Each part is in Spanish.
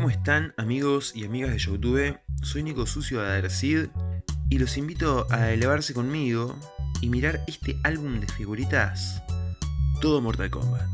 ¿Cómo están amigos y amigas de Youtube? Soy Nico Sucio de Adercid y los invito a elevarse conmigo y mirar este álbum de figuritas todo Mortal Kombat.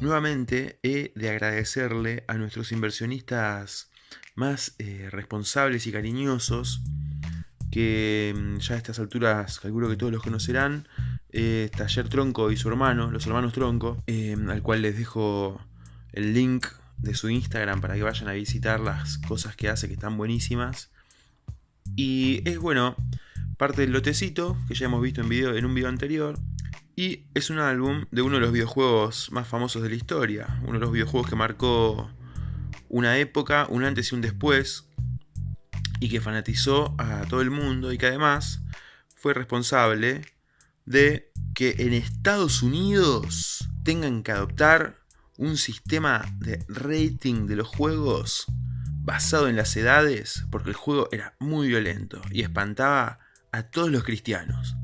Nuevamente he de agradecerle a nuestros inversionistas más eh, responsables y cariñosos que mm, ya a estas alturas calculo que todos los conocerán, Taller Tronco y su hermano, los hermanos Tronco, eh, al cual les dejo el link de su Instagram para que vayan a visitar las cosas que hace que están buenísimas. Y es bueno, parte del lotecito que ya hemos visto en, en un video anterior. Y es un álbum de uno de los videojuegos más famosos de la historia. Uno de los videojuegos que marcó una época, un antes y un después. Y que fanatizó a todo el mundo y que además fue responsable de que en Estados Unidos tengan que adoptar un sistema de rating de los juegos basado en las edades, porque el juego era muy violento y espantaba a todos los cristianos.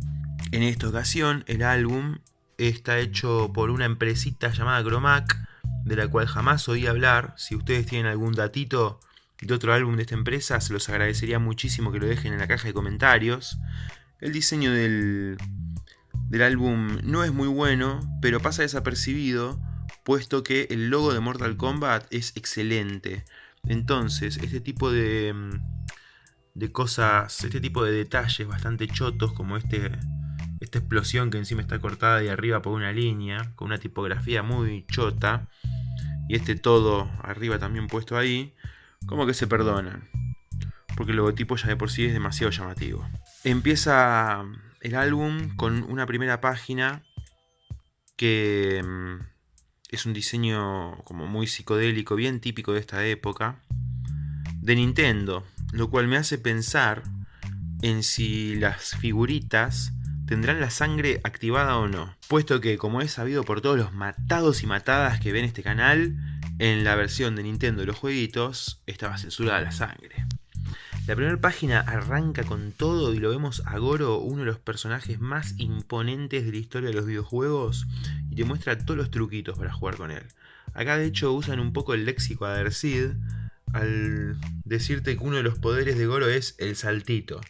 En esta ocasión, el álbum está hecho por una empresita llamada Cromac, de la cual jamás oí hablar. Si ustedes tienen algún datito de otro álbum de esta empresa, se los agradecería muchísimo que lo dejen en la caja de comentarios. El diseño del, del álbum no es muy bueno, pero pasa desapercibido, puesto que el logo de Mortal Kombat es excelente. Entonces, este tipo de, mm, de cosas, este tipo de detalles bastante chotos, como este, esta explosión que encima está cortada de arriba por una línea, con una tipografía muy chota, y este todo arriba también puesto ahí, como que se perdonan. Porque el logotipo ya de por sí es demasiado llamativo. Empieza el álbum con una primera página que mm, es un diseño como muy psicodélico, bien típico de esta época, de Nintendo, lo cual me hace pensar en si las figuritas tendrán la sangre activada o no, puesto que como es sabido por todos los matados y matadas que ven este canal, en la versión de Nintendo de los jueguitos estaba censurada la sangre. La primera página arranca con todo y lo vemos a Goro, uno de los personajes más imponentes de la historia de los videojuegos, y te muestra todos los truquitos para jugar con él. Acá de hecho usan un poco el léxico Adercid al decirte que uno de los poderes de Goro es el saltito.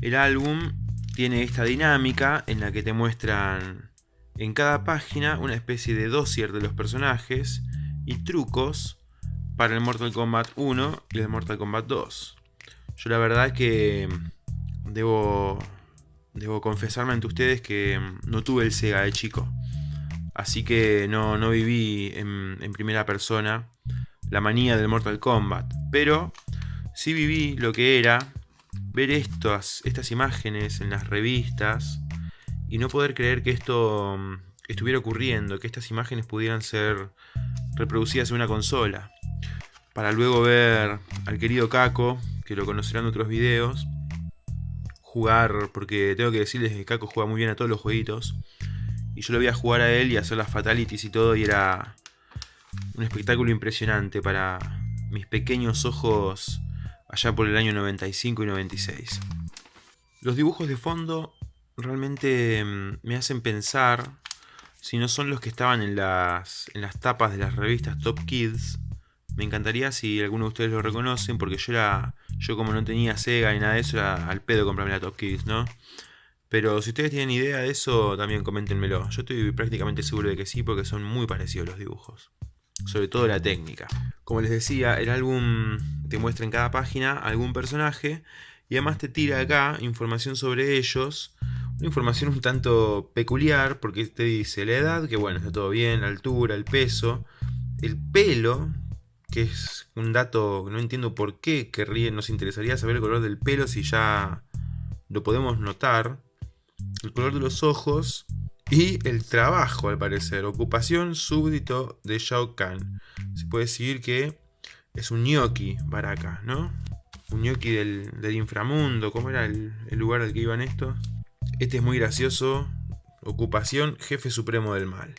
El álbum tiene esta dinámica en la que te muestran en cada página una especie de dossier de los personajes y trucos para el Mortal Kombat 1 y el Mortal Kombat 2. Yo la verdad que mm, debo, debo confesarme ante ustedes que mm, no tuve el Sega de chico. Así que no, viví en, primera persona la manía del Mortal Kombat. Pero sí viví lo que era ver estas, estas imágenes en las revistas y no poder creer que esto mm, estuviera ocurriendo, que estas imágenes pudieran ser reproducidas en una consola. Para luego ver al querido Kako que lo conocerán en otros videos, jugar, porque tengo que decirles que Kako juega muy bien a todos los jueguitos, y yo lo voy a jugar a él y hacer las fatalities y todo, y era un espectáculo impresionante para mis pequeños ojos allá por el año 95 y 96. Los dibujos de fondo realmente mm, me hacen pensar si no son los que estaban en las, en las tapas de las revistas Top Kids. Me encantaría si alguno de ustedes lo reconocen, porque yo era yo como no tenía Sega ni nada de eso, era al pedo comprarme la Top Kids, ¿no? Pero si ustedes tienen idea de eso, también coméntenmelo. Yo estoy prácticamente seguro de que sí, porque son muy parecidos los dibujos. Sobre todo la técnica. Como les decía, el álbum te muestra en cada página algún personaje y además te tira acá información sobre ellos. Una información un tanto peculiar porque te dice la edad, que bueno, está todo bien, la altura, el peso, el pelo, que es un dato no entiendo por qué querría, nos interesaría saber el color del pelo si ya lo podemos notar, el color de los ojos y el trabajo al parecer, ocupación súbdito de Shao Kahn. Se puede decir que es un gnocchi Baraka, ¿no? Un gnocchi del, inframundo, ¿cómo era el, el lugar al que iban estos? Este es muy gracioso, ocupación jefe supremo del mal.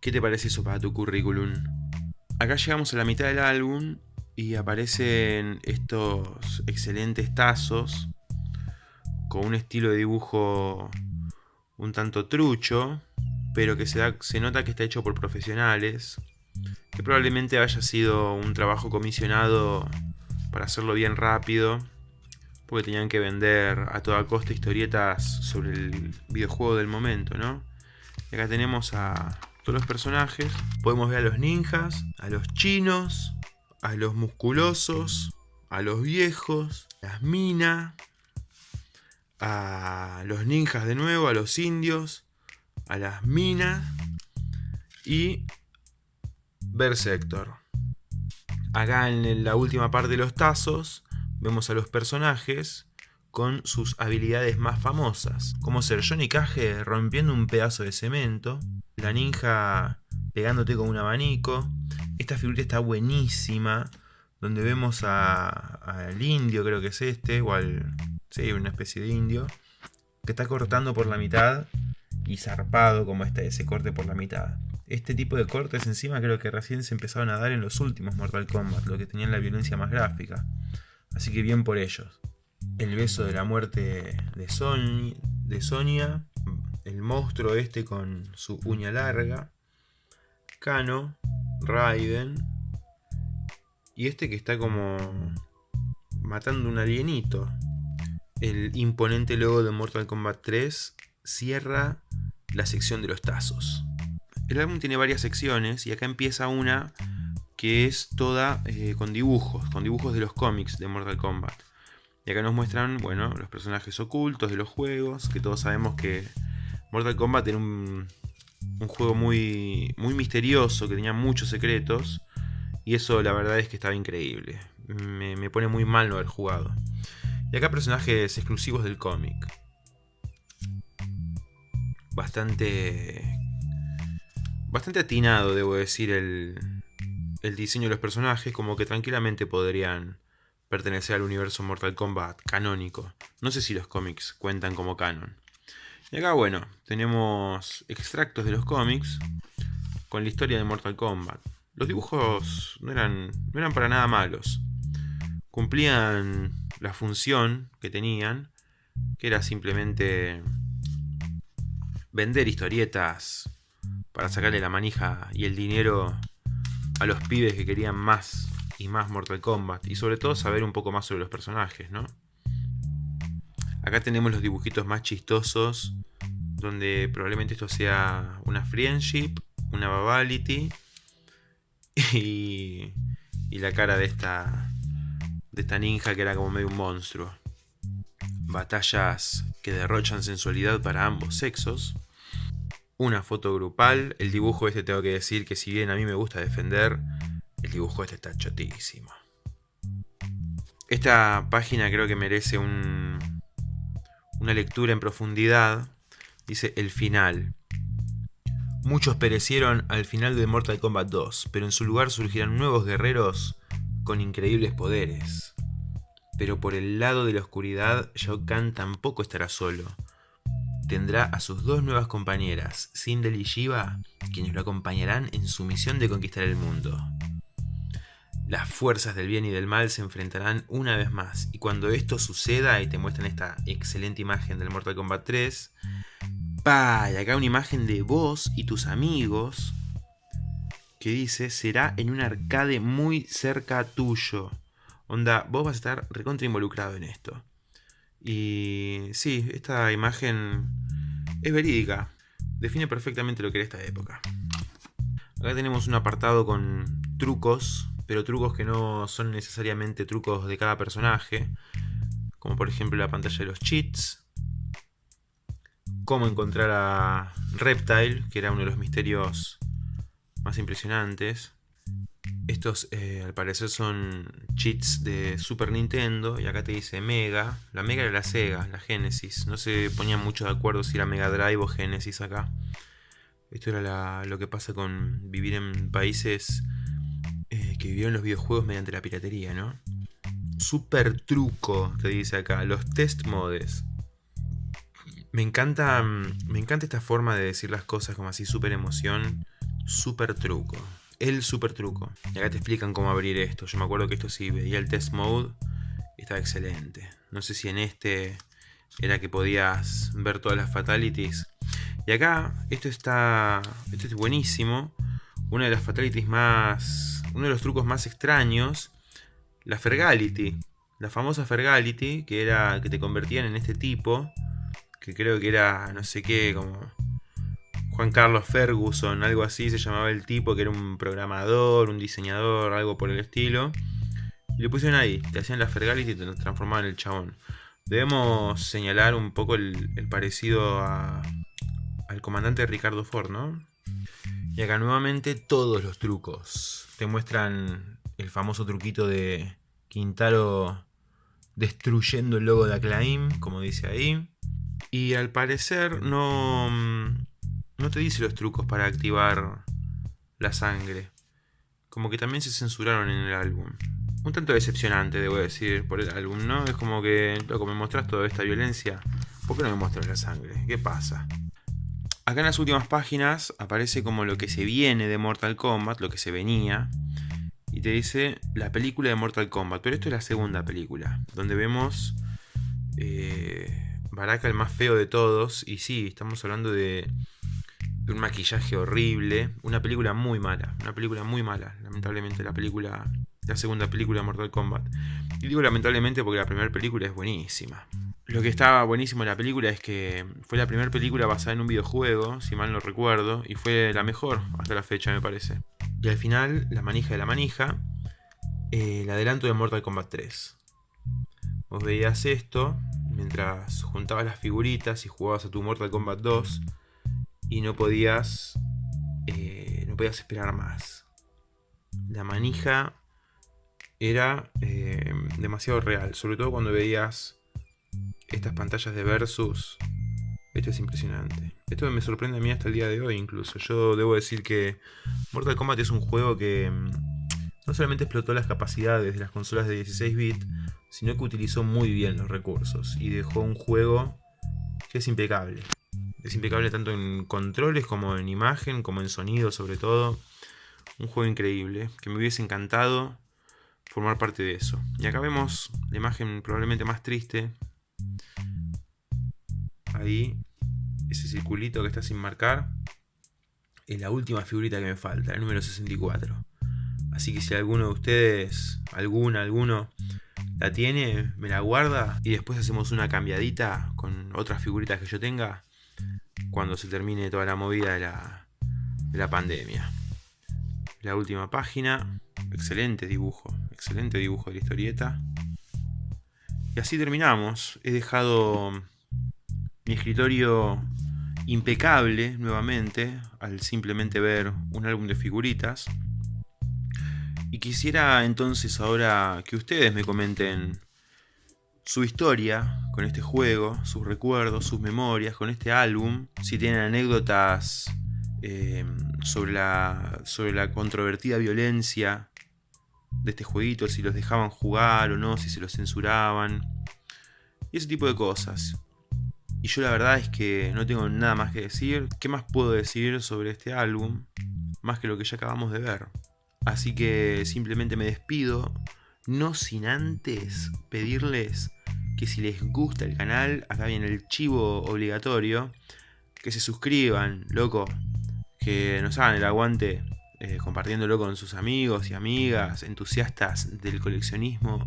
¿Qué te parece eso para tu currículum? Acá llegamos a la mitad del álbum y aparecen estos excelentes tazos con un estilo de dibujo un tanto trucho, pero que se, nota que está hecho por profesionales, que probablemente haya sido un trabajo comisionado para hacerlo bien rápido, porque tenían que vender a toda costa historietas sobre el videojuego del momento, ¿no? Y acá tenemos a todos los personajes, podemos ver a los ninjas, a los chinos, a los musculosos, a los viejos, las minas, a los ninjas de nuevo, a los indios, a las minas y Berserker. Acá en la última parte de los tazos vemos a los personajes con sus habilidades más famosas, como ser Johnny Cage rompiendo un pedazo de cemento, la ninja pegándote con un abanico. Esta figura está buenísima, donde vemos al indio, creo que es este, o al, Sí, una especie de indio. Que está cortando por la mitad y zarpado como este, ese corte por la mitad. Este tipo de cortes encima creo que recién se empezaron a dar en los últimos Mortal Kombat, los que tenían la violencia más gráfica. Así que bien por ellos. El beso de la muerte de, de Sonia, el monstruo este con su uña larga, Kano, Raiden, y este que está como matando un alienito el imponente logo de Mortal Kombat 3 cierra la sección de los tazos. El álbum tiene varias secciones y acá empieza una que es toda eh, con dibujos, con dibujos de los cómics de Mortal Kombat. Y acá nos muestran, bueno, los personajes ocultos de los juegos, que todos sabemos que Mortal Kombat era un, un juego muy, muy misterioso, que tenía muchos secretos, y eso la verdad es que estaba increíble. Me, me pone muy mal no haber jugado. Y acá personajes exclusivos del cómic. Bastante... Bastante atinado, debo decir, el, el diseño de los personajes, como que tranquilamente podrían pertenecer al universo Mortal Kombat canónico. No sé si los cómics cuentan como canon. Y acá, bueno, tenemos extractos de los cómics con la historia de Mortal Kombat. Los dibujos no eran, no eran para nada malos. Cumplían la función que tenían, que era simplemente vender historietas para sacarle la manija y el dinero a los pibes que querían más y más Mortal Kombat. Y sobre todo saber un poco más sobre los personajes, ¿no? Acá tenemos los dibujitos más chistosos, donde probablemente esto sea una friendship, una babality y, y la cara de esta de esta ninja que era como medio un monstruo. Batallas que derrochan sensualidad para ambos sexos. Una foto grupal. El dibujo este tengo que decir que si bien a mí me gusta defender, dibujo este está chotísimo. Esta página creo que merece un, una lectura en profundidad. Dice el final. Muchos perecieron al final de Mortal Kombat 2, pero en su lugar surgirán nuevos guerreros con increíbles poderes. Pero por el lado de la oscuridad, Shao Kahn tampoco estará solo. Tendrá a sus dos nuevas compañeras, Sindel y Shiva, quienes lo acompañarán en su misión de conquistar el mundo. Las fuerzas del bien y del mal se enfrentarán una vez más, y cuando esto suceda, y te muestran esta excelente imagen del Mortal Kombat 3, ¡pa! Y acá una imagen de vos y tus amigos que dice será en un arcade muy cerca tuyo. Onda, vos vas a estar recontra involucrado en esto. Y sí, esta imagen es verídica. Define perfectamente lo que era esta época. Acá tenemos un apartado con trucos, pero trucos que no son necesariamente trucos de cada personaje. Como por ejemplo la pantalla de los cheats. Cómo encontrar a Reptile, que era uno de los misterios más impresionantes. Estos eh, al parecer son cheats de Super Nintendo y acá te dice Mega. La Mega era la Sega, la Genesis. No se ponían mucho de acuerdo si era Mega Drive o Genesis acá. Esto era lo que pasa con vivir en países que vivieron los videojuegos mediante la piratería, ¿no? Super truco, te dice acá. Los test modes. Me encanta, me encanta esta forma de decir las cosas como así, super emoción super truco. El super truco. Y acá te explican cómo abrir esto. Yo me acuerdo que esto sí veía el test mode estaba excelente. No sé si en este era que podías ver todas las fatalities. Y acá, esto está. Esto es buenísimo. Una de las fatalities más. Uno de los trucos más extraños. La Fergality. La famosa Fergality, que era. que te convertían en este tipo. Que creo que era. no sé qué, como. Juan Carlos Ferguson, algo así se llamaba el tipo, que era un programador, un diseñador, algo por el estilo. Y le pusieron ahí, te hacían la Fergality y te transformaban en el chabón. Debemos señalar un poco el, parecido al comandante Ricardo Ford, ¿no? Y acá nuevamente todos los trucos. Te muestran el famoso truquito de Quintaro destruyendo el logo de Acclaim, como dice ahí. Y al parecer no, no te dice los trucos para activar la sangre. Como que también se censuraron en el álbum un tanto decepcionante, debo decir, por el álbum, ¿no? Es como que, loco, me mostrás toda esta violencia. ¿Por qué no me muestras la sangre? ¿Qué pasa? Acá en las últimas páginas aparece como lo que se viene de Mortal Kombat, lo que se venía. Y te dice la película de Mortal Kombat. Pero esto es la segunda película, donde vemos eh, Baraka el más feo de todos. Y sí, estamos hablando de, de un maquillaje horrible. Una película muy mala. Una película muy mala. Lamentablemente la película la segunda película de Mortal Kombat. Y digo lamentablemente porque la primera película es buenísima. Lo que estaba buenísimo en la película es que fue la primera película basada en un videojuego, si mal no recuerdo, y fue la mejor hasta la fecha, me parece. Y al final, la manija de la manija, eh, el adelanto de Mortal Kombat 3. Vos veías esto mientras juntabas las figuritas y jugabas a tu Mortal Kombat 2 y no podías, eh, no podías esperar más. La manija era eh, demasiado real, sobre todo cuando veías estas pantallas de versus. Esto es impresionante. Esto me sorprende a mí hasta el día de hoy incluso. Yo debo decir que Mortal Kombat es un juego que mm, no solamente explotó las capacidades de las consolas de 16 bits, sino que utilizó muy bien los recursos y dejó un juego que es impecable. Es impecable tanto en controles como en imagen, como en sonido sobre todo. Un juego increíble, que me hubiese encantado formar parte de eso. Y acá vemos la imagen probablemente más triste. Ahí, ese circulito que está sin marcar. Es la última figurita que me falta, el número 64. Así que si alguno de ustedes, alguna, alguno, la tiene, me la guarda y después hacemos una cambiadita con otras figuritas que yo tenga cuando se termine toda la movida de la, de la pandemia. La última página, excelente dibujo, excelente dibujo de la historieta. Y así terminamos. He dejado mi escritorio impecable nuevamente al simplemente ver un álbum de figuritas. Y quisiera entonces ahora que ustedes me comenten su historia con este juego, sus recuerdos, sus memorias con este álbum, si tienen anécdotas eh, sobre, la, sobre la controvertida violencia de este jueguito, si los dejaban jugar o no, si se los censuraban. Y ese tipo de cosas. Y yo la verdad es que no tengo nada más que decir. ¿Qué más puedo decir sobre este álbum? Más que lo que ya acabamos de ver. Así que simplemente me despido. No sin antes pedirles que si les gusta el canal, acá viene el chivo obligatorio, que se suscriban, loco, que nos hagan el aguante eh, compartiéndolo con sus amigos y amigas, entusiastas del coleccionismo,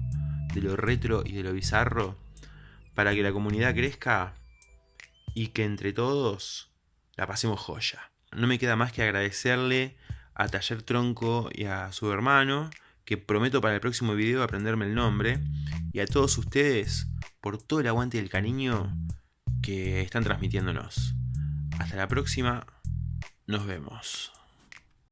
de lo retro y de lo bizarro, para que la comunidad crezca y que entre todos la pasemos joya. No me queda más que agradecerle a Taller Tronco y a su hermano, que prometo para el próximo video aprenderme el nombre, y a todos ustedes por todo el aguante y el cariño que están transmitiéndonos. Hasta la próxima, nos vemos.